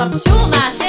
papo chuva